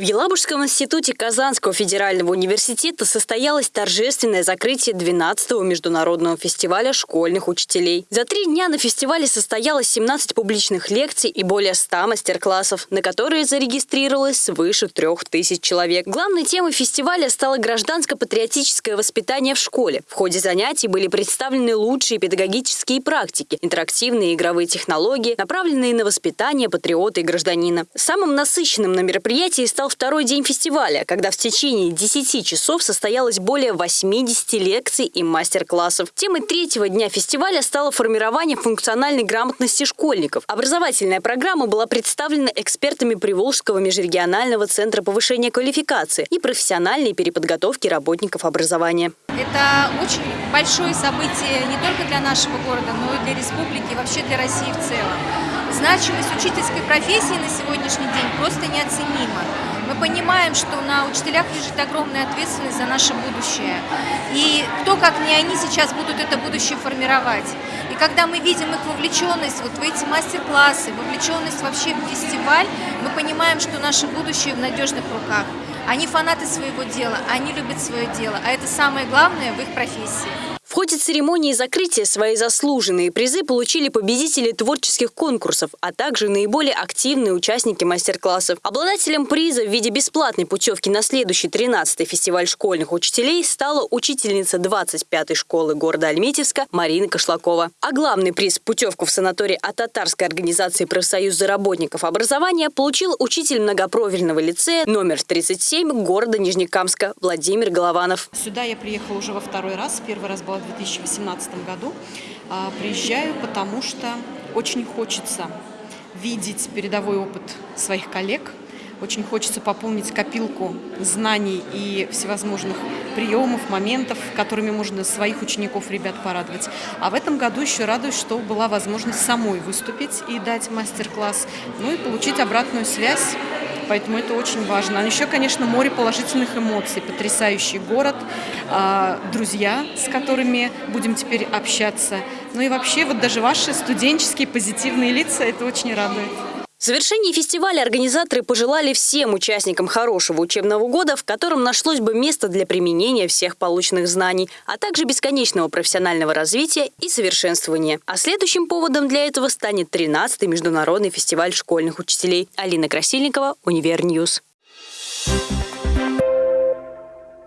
В Елабужском институте Казанского федерального университета состоялось торжественное закрытие 12-го международного фестиваля школьных учителей. За три дня на фестивале состоялось 17 публичных лекций и более 100 мастер-классов, на которые зарегистрировалось свыше трех тысяч человек. Главной темой фестиваля стало гражданско-патриотическое воспитание в школе. В ходе занятий были представлены лучшие педагогические практики, интерактивные игровые технологии, направленные на воспитание патриота и гражданина. Самым насыщенным на мероприятии стал второй день фестиваля, когда в течение 10 часов состоялось более 80 лекций и мастер-классов. Темой третьего дня фестиваля стало формирование функциональной грамотности школьников. Образовательная программа была представлена экспертами Приволжского межрегионального центра повышения квалификации и профессиональной переподготовки работников образования. Это очень большое событие не только для нашего города, но и для республики, и вообще для России в целом. Значимость учительской профессии на сегодняшний день просто неоценима. Мы понимаем, что на учителях лежит огромная ответственность за наше будущее. И кто, как не они, сейчас будут это будущее формировать. И когда мы видим их вовлеченность вот в эти мастер-классы, вовлеченность вообще в фестиваль, мы понимаем, что наше будущее в надежных руках. Они фанаты своего дела, они любят свое дело, а это самое главное в их профессии. В ходе церемонии закрытия свои заслуженные призы получили победители творческих конкурсов, а также наиболее активные участники мастер-классов. Обладателем приза в виде бесплатной путевки на следующий 13-й фестиваль школьных учителей стала учительница 25-й школы города Альметьевска Марина Кошлакова. А главный приз – путевку в санаторий от татарской организации профсоюза работников образования получил учитель многопрофильного лицея номер 37 города Нижнекамска Владимир Голованов. Сюда я приехала уже во второй раз. Первый раз была в 2018 году. А, приезжаю, потому что очень хочется видеть передовой опыт своих коллег, очень хочется пополнить копилку знаний и всевозможных приемов, моментов, которыми можно своих учеников, ребят порадовать. А в этом году еще радуюсь, что была возможность самой выступить и дать мастер-класс, ну и получить обратную связь поэтому это очень важно. А еще, конечно, море положительных эмоций, потрясающий город, а, друзья, с которыми будем теперь общаться. Ну и вообще, вот даже ваши студенческие позитивные лица, это очень радует. В завершении фестиваля организаторы пожелали всем участникам хорошего учебного года, в котором нашлось бы место для применения всех полученных знаний, а также бесконечного профессионального развития и совершенствования. А следующим поводом для этого станет 13-й международный фестиваль школьных учителей. Алина Красильникова, Univer News. Thank you